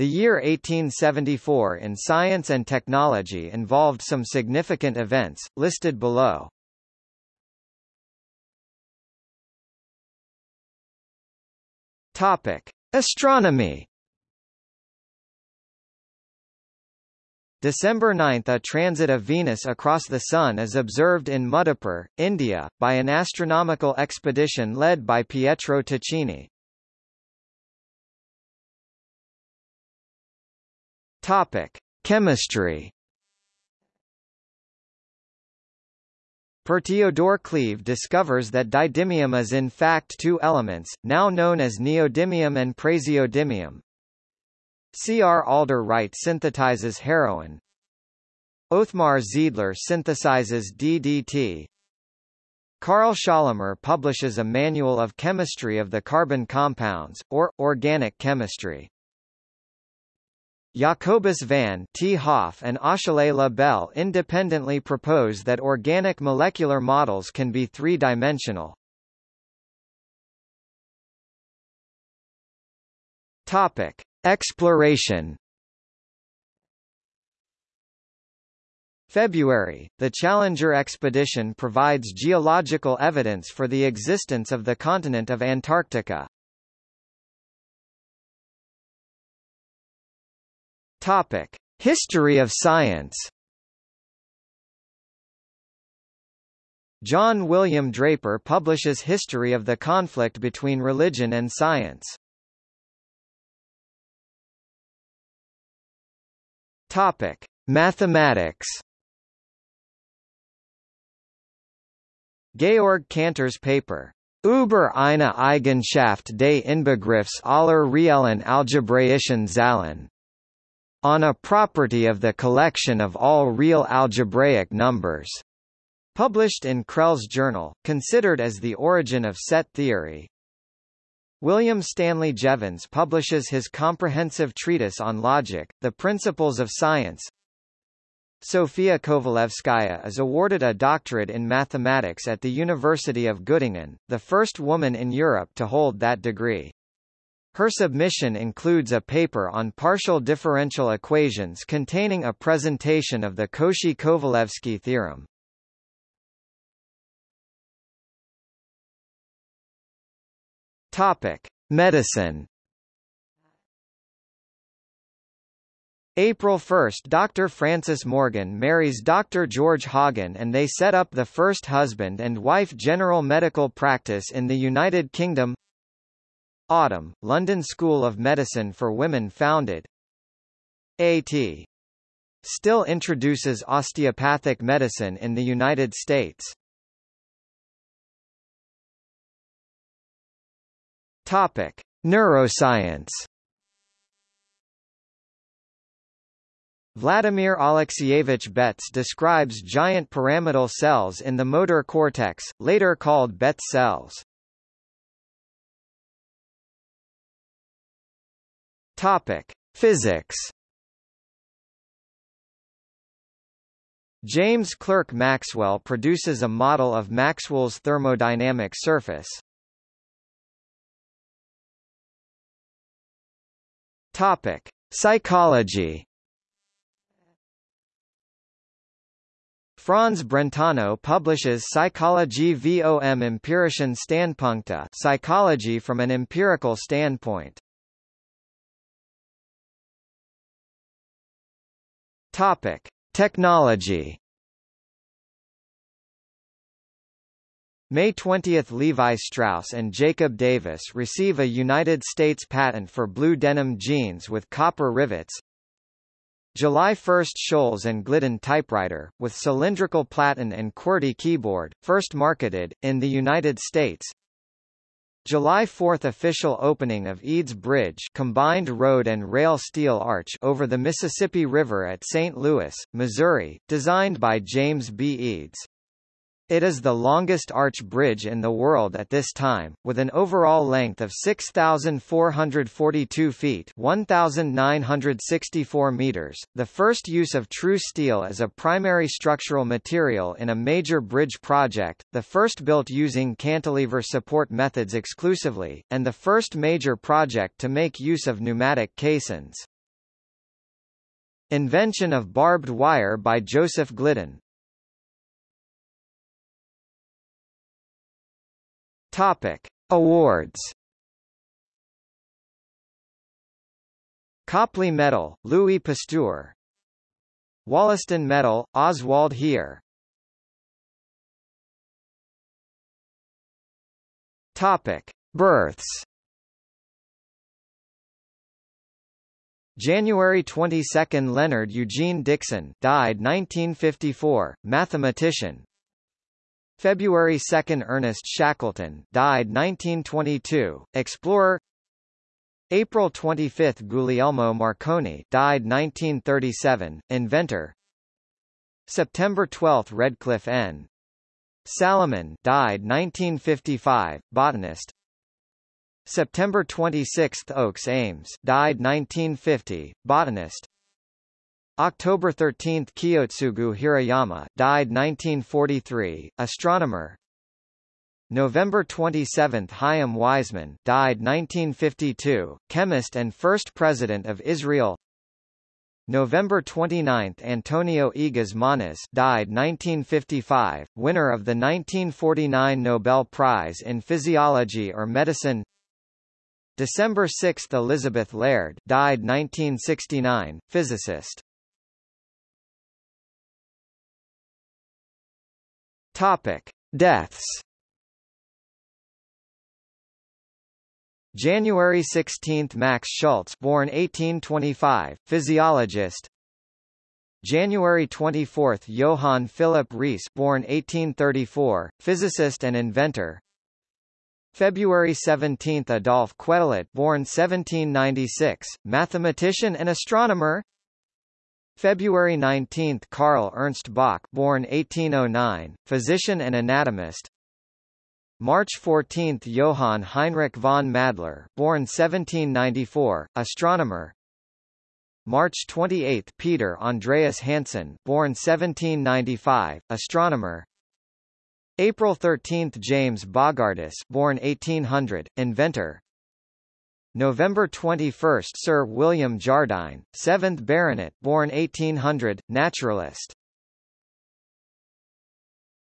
The year 1874 in science and technology involved some significant events, listed below. Topic: Astronomy. December 9 – A transit of Venus across the Sun is observed in Mudappur, India, by an astronomical expedition led by Pietro Tacchini. Topic: Chemistry. Per Teodor Cleve discovers that didymium is in fact two elements, now known as neodymium and praseodymium. C. R. Alder-Wright synthesizes heroin. Othmar Zeidler synthesizes DDT. Carl Schorlemmer publishes a manual of chemistry of the carbon compounds, or, organic chemistry. Jacobus van 't Hoff and Achille Le Bel independently propose that organic molecular models can be three-dimensional. Topic: Exploration. February, the Challenger expedition provides geological evidence for the existence of the continent of Antarctica. Topic: History of science. John William Draper publishes History of the Conflict Between Religion and Science. Topic: Mathematics. Georg Cantor's paper Über eine Eigenschaft des Inbegriffs aller reellen algebraischen Zahlen on a property of the collection of all real algebraic numbers, published in Crelle's Journal, considered as the origin of set theory. William Stanley Jevons publishes his comprehensive treatise on logic, The Principles of Science. Sofia Kovalevskaya is awarded a doctorate in mathematics at the University of Göttingen, the first woman in Europe to hold that degree. Her submission includes a paper on partial differential equations containing a presentation of the Cauchy-Kovalevsky theorem. Topic: Medicine. April 1 – Dr. Frances Morgan marries Dr. George Hoggan and they set up the first husband and wife general medical practice in the United Kingdom Autumn, London School of Medicine for Women founded A.T. Still introduces osteopathic medicine in the United States. Topic: Neuroscience. Vladimir Alexeyevich Betz describes giant pyramidal cells in the motor cortex, later called Betz cells. Topic: Physics. James Clerk Maxwell produces a model of Maxwell's thermodynamic surface. Topic: Psychology. Franz Brentano publishes Psychologie vom empirischen Standpunkte psychology from an empirical standpoint. Topic: Technology. May 20 – Levi Strauss and Jacob Davis receive a United States patent for blue denim jeans with copper rivets. July 1 – Scholes and Glidden typewriter, with cylindrical platen and QWERTY keyboard, first marketed, in the United States July 4 – Official opening of Eads Bridge combined road and rail steel arch over the Mississippi River at St. Louis, Missouri, designed by James B. Eads. It is the longest arch bridge in the world at this time, with an overall length of 6,442 feet 1,964 meters. The first use of true steel as a primary structural material in a major bridge project, the first built using cantilever support methods exclusively, and the first major project to make use of pneumatic caissons. Invention of barbed wire by Joseph Glidden. Topic: Awards. Copley Medal, Louis Pasteur. Wollaston Medal, Oswald Heer. Topic: Births. January 22 – Leonard Eugene Dickson died 1954, mathematician February 2 – Ernest Shackleton died 1922, explorer. April 25 – Guglielmo Marconi died 1937, inventor. September 12 – Redcliffe N. Salaman died 1955, botanist. September 26 – Oakes Ames died 1950, botanist October 13 – Kiyotsugu Hirayama died 1943, astronomer. November 27 – Chaim Weizmann died 1952, chemist and first president of Israel. November 29 – Antonio Egas Moniz died 1955, winner of the 1949 Nobel Prize in Physiology or Medicine. December 6 – Elizabeth Laird died 1969, physicist. Topic: Deaths. January 16 – Max Schultze, born 1825, physiologist. January 24 – Johann Philipp Reis born 1834, physicist and inventor. February 17 – Adolphe Quetelet born 1796, mathematician and astronomer February 19 – Karl Ernst Bock born 1809, physician and anatomist. March 14 – Johann Heinrich von Madler born 1794, astronomer. March 28 – Peter Andreas Hansen born 1795, astronomer. April 13 – James Bogardus born 1800, inventor November 21 – Sir William Jardine, 7th Baronet born 1800, naturalist